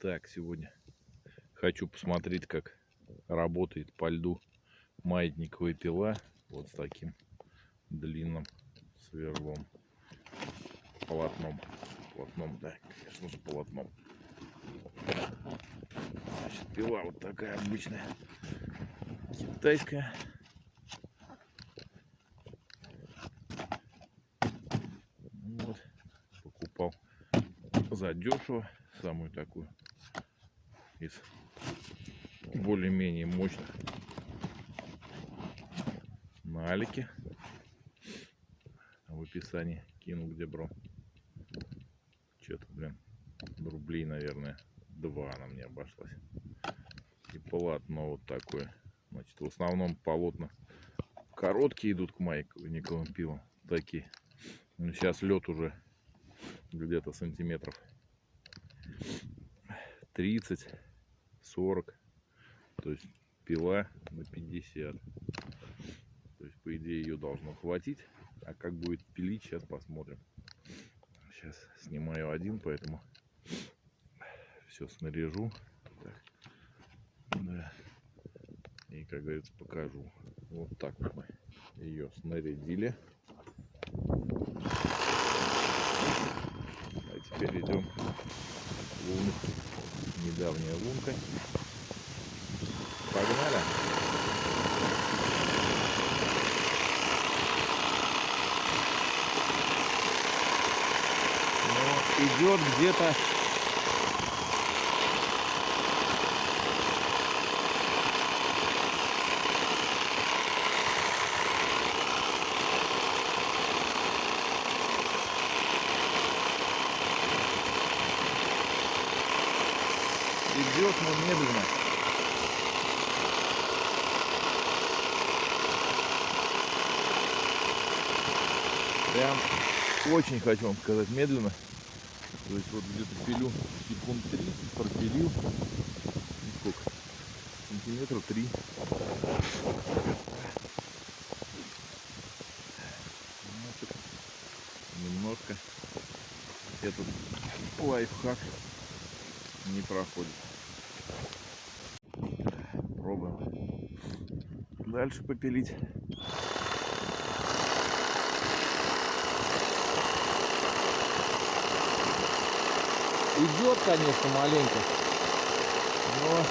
Так, сегодня хочу посмотреть, как работает по льду маятниковая пила. Вот с таким длинным сверлом. Полотном. Полотном, да, конечно же, полотном. Значит, пила вот такая обычная. Китайская. Вот. Покупал задешево самую такую из более-менее мощных на Алике. В описании кину, где брал. Что-то, блин, рублей, наверное, два она мне обошлась. И полотно вот такое. Значит, в основном полотна короткие идут к майковым пилам. Такие. Ну, сейчас лед уже где-то сантиметров 30 40 то есть пила на 50 то есть по идее ее должно хватить. А как будет пилить сейчас посмотрим. Сейчас снимаю один поэтому все снаряжу. Так. Да. и как говорится покажу. Вот так мы ее снарядили. А теперь идем в лунку недавняя лунка. Погнали. Но идет где-то идет, но медленно. Прям очень хочу вам сказать медленно. То есть вот где-то пилю секунд 30, пропилил. Сколько? Сантиметра 3. Немножко этот лайфхак не проходит. Пробуем дальше попилить. Идет, конечно, маленько, но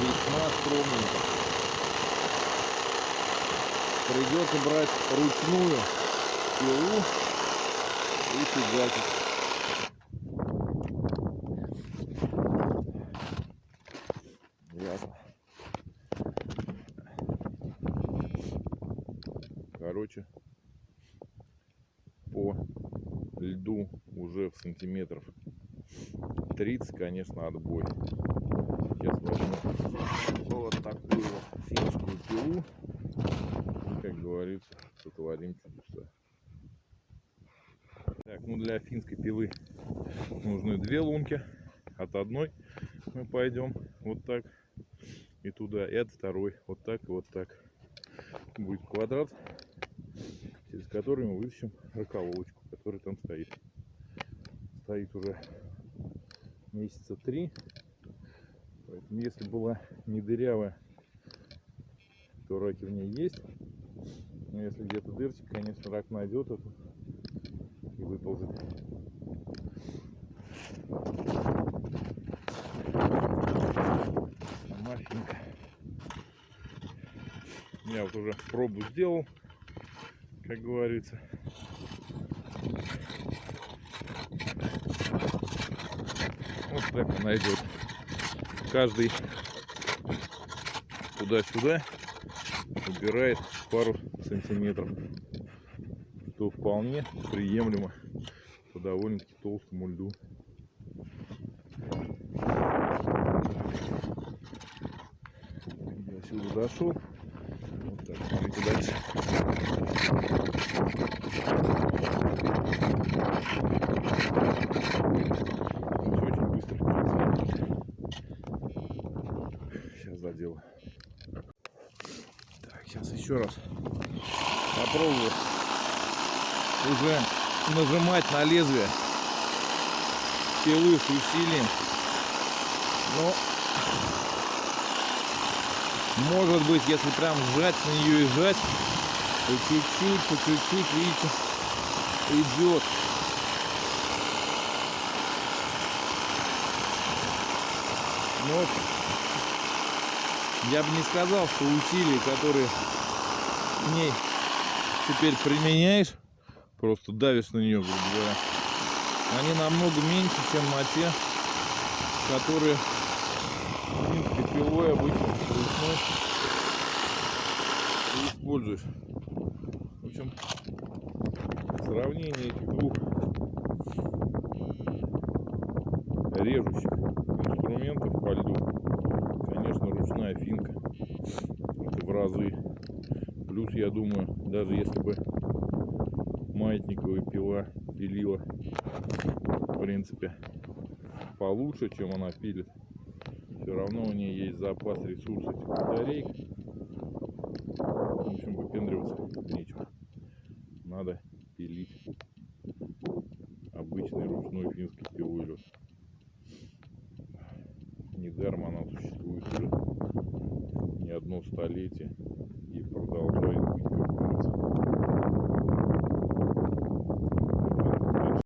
весьма скромненько. Придется брать ручную пилу и фигачить. Ясно. Короче, по льду уже в сантиметров 30, конечно, отбой. Сейчас возьму вот такую финскую пилу. И, как говорится, сотворим чудеса. Так, ну для финской пилы нужны две лунки. От одной мы пойдем вот так и туда, и от второй вот так и вот так. Будет квадрат, через который мы вытащим раколовочку, которая там стоит. Стоит уже месяца три. Поэтому если была не дырявая, то раки в ней есть. Но если где-то дырчик, конечно, рак найдет эту и выползет. Я вот уже пробу сделал, как говорится. Вот так она идет. Каждый туда-сюда убирает пару сантиметров, что вполне приемлемо по довольно-таки толстому льду. Я отсюда дошел. Так, смотрите дальше. Очень быстро. Сейчас заделаю. Так, сейчас еще раз попробую уже нажимать на лезвие пилы с усилием Но может быть, если прям сжать на нее и сжать, чуть-чуть, по чуть-чуть, видите, идет. Но вот я бы не сказал, что усилия, которые к ней теперь применяешь, просто давишь на нее, грубо говоря, они намного меньше, чем на те, которые обычно ручной ты используешь. В общем, сравнение этих двух режущих инструментов по льду, конечно, ручная финка. Это в разы. Плюс, я думаю, даже если бы маятниковая пила пилила, в принципе, получше, чем она пилит, все равно у нее есть запас ресурсов этих батареек. В общем, выпендриваться нечего. Надо пилить обычной ручной финской пилой лед. Недаром она существует уже не одно столетие и продолжает